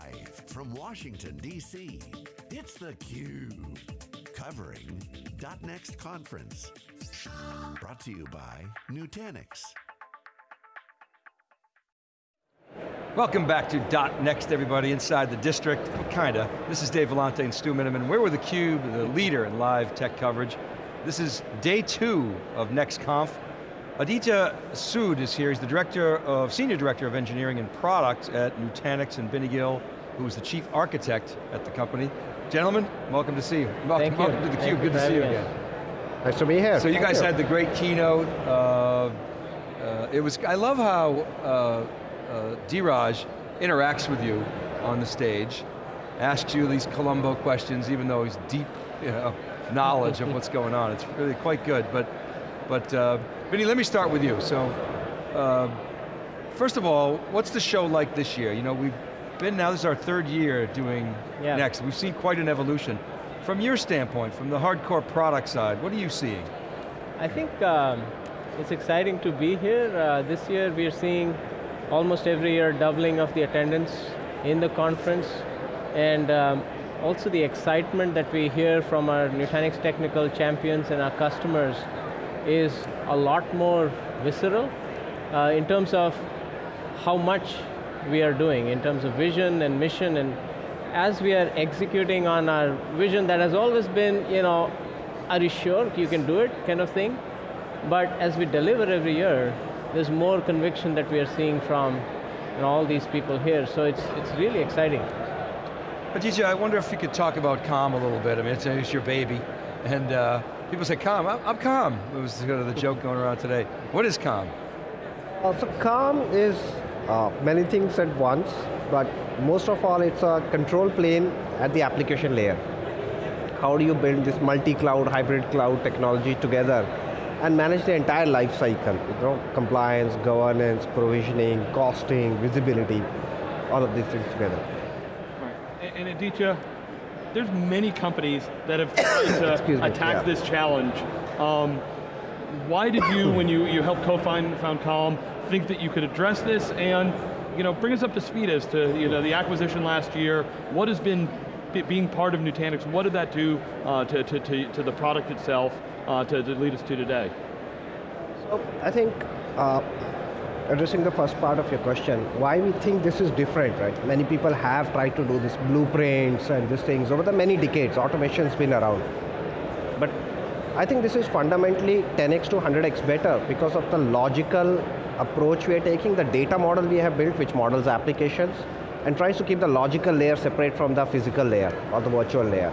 Live from Washington, D.C., it's theCUBE. Covering .next conference. Brought to you by Nutanix. Welcome back to .next everybody, inside the district, kinda. This is Dave Vellante and Stu Miniman. We're with theCUBE, the leader in live tech coverage. This is day two of NextConf. Aditya Sood is here, he's the director of, senior director of engineering and product at Nutanix and Binny Gill, who is the chief architect at the company. Gentlemen, welcome to see you. Welcome, Thank welcome you. to Thank theCUBE, good to see you again. Nice to be here. So you Thank guys had the great keynote. Uh, uh, it was, I love how uh, uh, Dheeraj interacts with you on the stage, asks you these Columbo questions, even though he's deep you know, knowledge of what's going on. It's really quite good, but, but uh, Binny, let me start with you. So, uh, first of all, what's the show like this year? You know, we've been now, this is our third year doing Yeah. Next. We've seen quite an evolution. From your standpoint, from the hardcore product side, what are you seeing? I think um, it's exciting to be here. Uh, this year we are seeing almost every year doubling of the attendance in the conference and um, also the excitement that we hear from our Nutanix technical champions and our customers is a lot more visceral uh, in terms of how much we are doing, in terms of vision and mission and as we are executing on our vision that has always been, you know, are you sure you can do it kind of thing? But as we deliver every year, there's more conviction that we are seeing from you know, all these people here. So it's, it's really exciting. Aditya, I wonder if you could talk about calm a little bit. I mean, it's, it's your baby. And uh, people say, calm, I'm, I'm calm. It was kind of the joke going around today. What is calm? Uh, so calm is uh, many things at once, but most of all it's a control plane at the application layer. How do you build this multi-cloud, hybrid cloud technology together and manage the entire life cycle, you know, compliance, governance, provisioning, costing, visibility, all of these things together. Right. And, and Aditya, there's many companies that have tried to attack yeah. this challenge. Um, why did you, when you, you helped co-found found Calm, think that you could address this and you know, bring us up to speed as to you know, the acquisition last year, what has been being part of Nutanix, what did that do uh, to, to, to, to the product itself uh, to, to lead us to today? So I think uh, addressing the first part of your question, why we think this is different, right? Many people have tried to do this blueprints and these things over the many decades. Automation's been around. But I think this is fundamentally 10x to 100x better because of the logical approach we are taking, the data model we have built, which models applications, and tries to keep the logical layer separate from the physical layer or the virtual layer.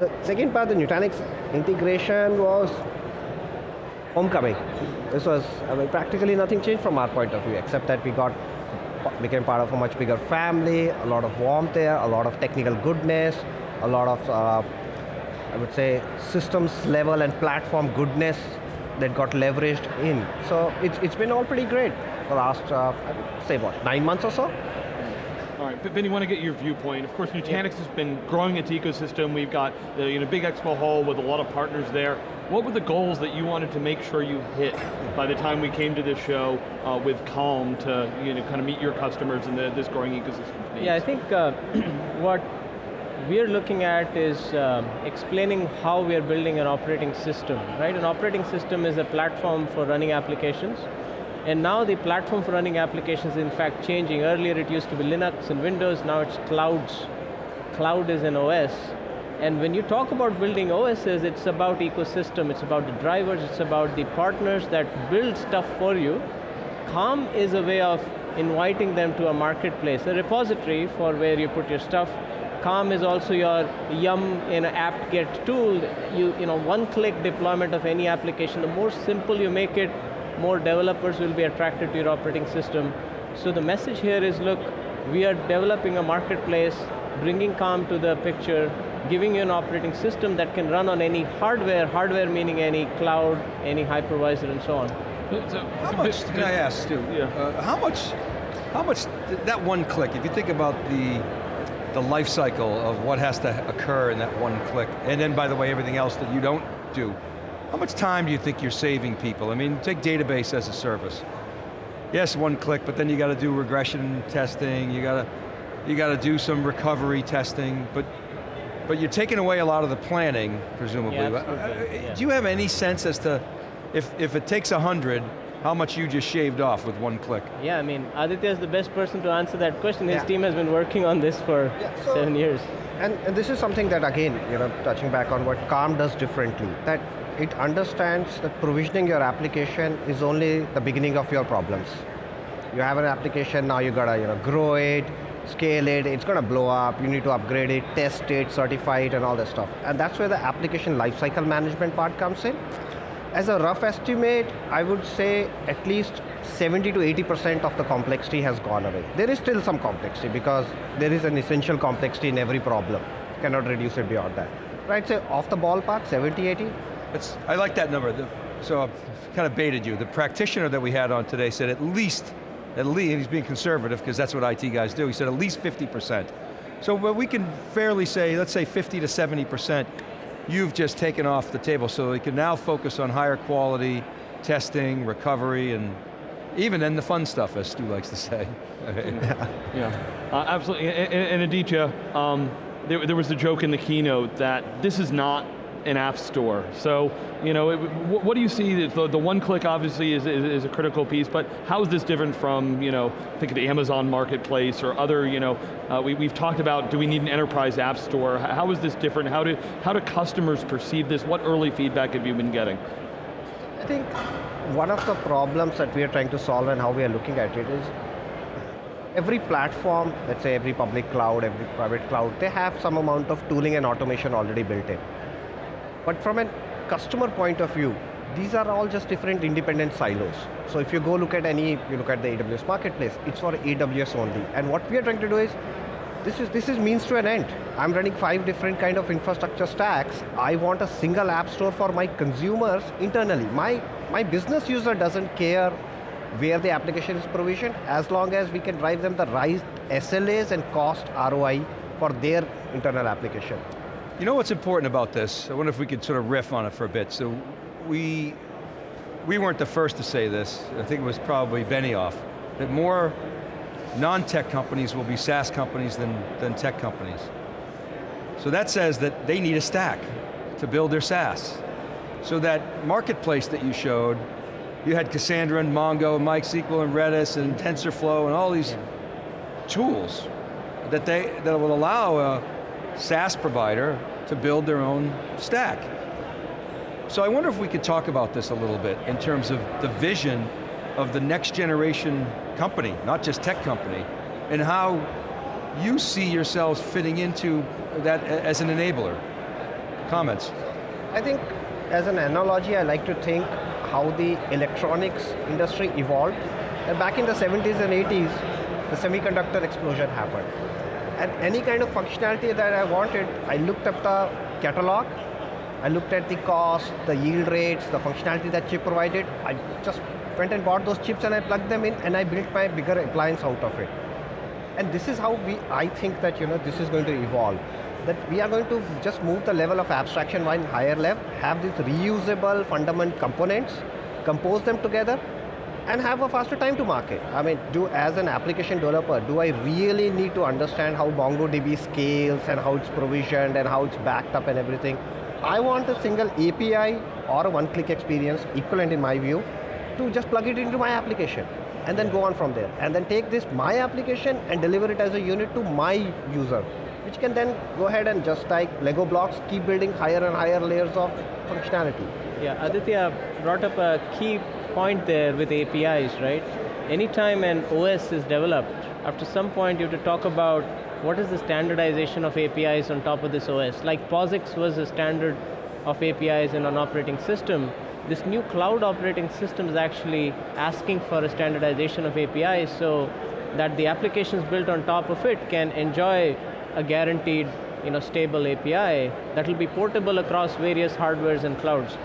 The second part, the Nutanix integration was homecoming. This was, I mean, practically nothing changed from our point of view, except that we got, became part of a much bigger family, a lot of warmth there, a lot of technical goodness, a lot of, uh, I would say, systems level and platform goodness that got leveraged in. So it's, it's been all pretty great the last, uh, say what, nine months or so? All right, but Ben, you want to get your viewpoint. Of course, Nutanix has been growing its ecosystem. We've got the you know, big expo hall with a lot of partners there. What were the goals that you wanted to make sure you hit by the time we came to this show uh, with Calm to you know, kind of meet your customers and this growing ecosystem? Yeah, I think uh, what we're looking at is um, explaining how we are building an operating system, right? An operating system is a platform for running applications. And now the platform for running applications is in fact changing. Earlier it used to be Linux and Windows, now it's clouds. Cloud is an OS. And when you talk about building OSs, it's about ecosystem, it's about the drivers, it's about the partners that build stuff for you. Calm is a way of inviting them to a marketplace, a repository for where you put your stuff. Calm is also your yum in apt-get tool. You, you know, one-click deployment of any application. The more simple you make it, more developers will be attracted to your operating system. So the message here is, look, we are developing a marketplace, bringing Calm to the picture, giving you an operating system that can run on any hardware, hardware meaning any cloud, any hypervisor, and so on. So, How much, can I ask, Stu? Yeah. Uh, how much, how much, that one click, if you think about the, the life cycle of what has to occur in that one click, and then by the way, everything else that you don't do, how much time do you think you're saving people? I mean, take database as a service. yes, one click, but then you got to do regression testing, you got to, you got to do some recovery testing, but, but you're taking away a lot of the planning, presumably. Yeah, But, uh, yeah. Do you have any sense as to, if, if it takes 100, how much you just shaved off with one click? Yeah, I mean, Aditya is the best person to answer that question. His Yeah. team has been working on this for Yeah, so- seven years. And, and this is something that again, you know, touching back on what Calm does differently, that it understands that provisioning your application is only the beginning of your problems. You have an application, now you gotta you know, grow it, scale it, it's gonna blow up, you need to upgrade it, test it, certify it, and all that stuff. And that's where the application lifecycle management part comes in. As a rough estimate, I would say at least 70 to 80% of the complexity has gone away. There is still some complexity because there is an essential complexity in every problem. Cannot reduce it beyond that. Right, so off the ballpark, 70, 80? I like that number. The- so I kind of baited you. The practitioner that we had on today said at least, at least, and he's being conservative because that's what IT guys do, he said at least 50%. So we can fairly say, let's say 50 to 70%, you've just taken off the table so we can now focus on higher quality, testing, recovery, and even then the fun stuff, as Stu likes to say. Yeah, uh, absolutely. And, and and Aditya, um, there, there was a joke in the keynote that this is not an app store. So, you know, it, what, do you see? The, the one click obviously is, is, is a critical piece, but how is this different from, you know, think of the Amazon marketplace or other, you know, uh, we, we've talked about do we need an enterprise app store? How is this different? How do, how do customers perceive this? What early feedback have you been getting? I think one of the problems that we are trying to solve and how we are looking at it is every platform, let's say every public cloud, every private cloud, they have some amount of tooling and automation already built in. But from a customer point of view, these are all just different independent silos. So if you go look at any, you look at the AWS marketplace, it's for AWS only. And what we are trying to do is, this is, this is means to an end. I'm running five different kind of infrastructure stacks. I want a single app store for my consumers internally. My, my business user doesn't care where the application is provisioned, as long as we can drive them the right SLAs and cost ROI for their internal application. You know what's important about this? I wonder if we could sort of riff on it for a bit. So we, we weren't the first to say this. I think it was probably Benioff, that more non-tech companies will be SaaS companies than, than tech companies. So that says that they need a stack to build their SaaS. So that marketplace that you showed, you had Cassandra and Mongo and MySQL and Redis and TensorFlow and all these tools that, they, that will allow a SaaS provider to build their own stack. So I wonder if we could talk about this a little bit in terms of the vision of the next generation company, not just tech company, and how you see yourselves fitting into that as an enabler. Comments? I think as an analogy, I like to think how the electronics industry evolved. And back in the 70s and 80s, the semiconductor explosion happened. And any kind of functionality that I wanted, I looked up the catalog, I looked at the cost, the yield rates, the functionality that chip provided. I just went and bought those chips and I plugged them in and I built my bigger appliance out of it. And this is how we, I think that you know, this is going to evolve. That we are going to just move the level of abstraction one higher level, have these reusable fundamental components, compose them together, and have a faster time to market. I mean, do as an application developer, do I really need to understand how MongoDB scales and how it's provisioned and how it's backed up and everything? I want a single API or a one-click experience, equivalent in my view, to just plug it into my application and then go on from there. And then take this, my application, and deliver it as a unit to my user, which can then go ahead and just like Lego blocks, keep building higher and higher layers of functionality. Yeah, Aditya brought up a key point there with APIs, right? Anytime an OS is developed, after some point you have to talk about what is the standardization of APIs on top of this OS. Like POSIX was a standard of APIs in an operating system. This new cloud operating system is actually asking for a standardization of APIs so that the applications built on top of it can enjoy a guaranteed you know, stable API that will be portable across various hardwares and clouds.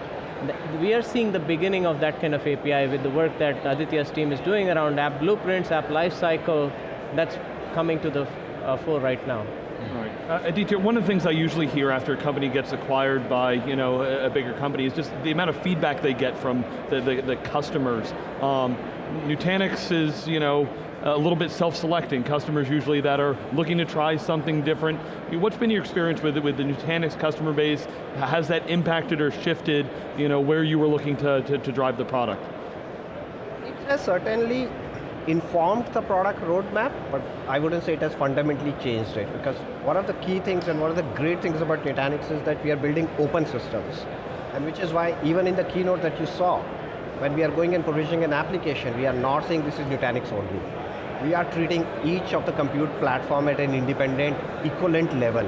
We are seeing the beginning of that kind of API with the work that Aditya's team is doing around app blueprints, app lifecycle, that's coming to the uh, fore right now. Right. Uh, Aditya, one of the things I usually hear after a company gets acquired by you know, a, a bigger company is just the amount of feedback they get from the, the, the customers. Um, Nutanix is you know, a little bit self-selecting, customers usually that are looking to try something different. What's been your experience with, with the Nutanix customer base? Has that impacted or shifted you know, where you were looking to, to, to drive the product? It has certainly informed the product roadmap, but I wouldn't say it has fundamentally changed it because one of the key things and one of the great things about Nutanix is that we are building open systems. And which is why even in the keynote that you saw, when we are going and provisioning an application, we are not saying this is Nutanix only. We are treating each of the compute platform at an independent, equivalent level.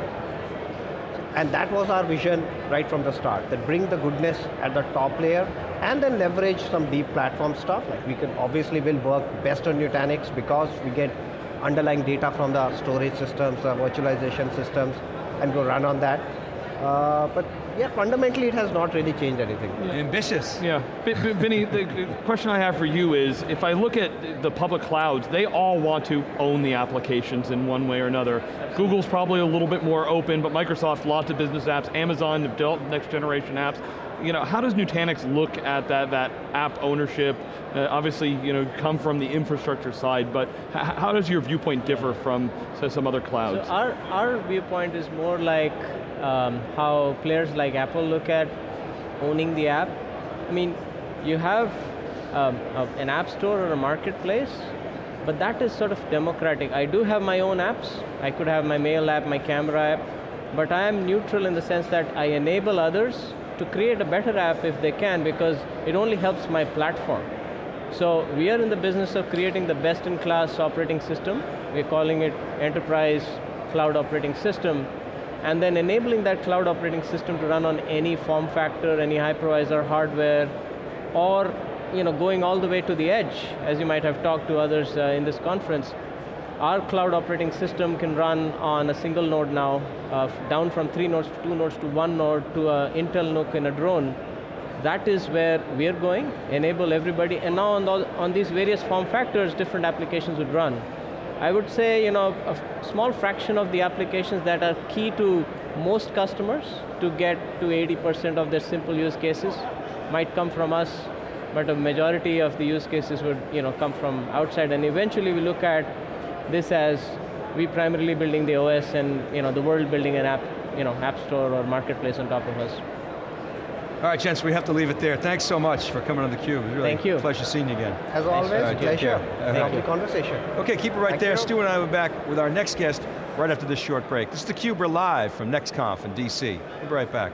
And that was our vision right from the start, that bring the goodness at the top layer and then leverage some deep platform stuff. Like we can obviously will work best on Nutanix because we get underlying data from the storage systems, the virtualization systems, and go run on that. Uh, but yeah, fundamentally it has not really changed anything. Ambitious. Yeah, B B Binny, the question I have for you is, if I look at the public clouds, they all want to own the applications in one way or another. Google's probably a little bit more open, but Microsoft, lots of business apps, Amazon, developed next generation apps. You know, how does Nutanix look at that, that app ownership? Uh, obviously, you know, come from the infrastructure side, but how does your viewpoint differ from, say, some other clouds? So our, our viewpoint is more like um, how players like Apple look at owning the app. I mean, you have um, an app store or a marketplace, but that is sort of democratic. I do have my own apps. I could have my mail app, my camera app, but I am neutral in the sense that I enable others to create a better app if they can because it only helps my platform. So we are in the business of creating the best in class operating system. We're calling it enterprise cloud operating system and then enabling that cloud operating system to run on any form factor, any hypervisor hardware, or you know, going all the way to the edge, as you might have talked to others uh, in this conference. Our cloud operating system can run on a single node now, uh, down from three nodes to two nodes to one node to an Intel NUC in a drone. That is where we're going, enable everybody, and now on, the, on these various form factors, different applications would run. I would say, you know, a small fraction of the applications that are key to most customers to get to 80% of their simple use cases might come from us, but a majority of the use cases would you know, come from outside, and eventually we look at this as we primarily building the OS and you know, the world building an app, you know, app store or marketplace on top of us. All right, gents, we have to leave it there. Thanks so much for coming on theCUBE. Really Thank you. pleasure seeing you again. As always, Right, take pleasure. care. Uh-huh. Lovely conversation. Okay, keep it right Thank there. you. Stu and I will be back with our next guest right after this short break. This is theCUBE, we're live from NextConf in DC. We'll be right back.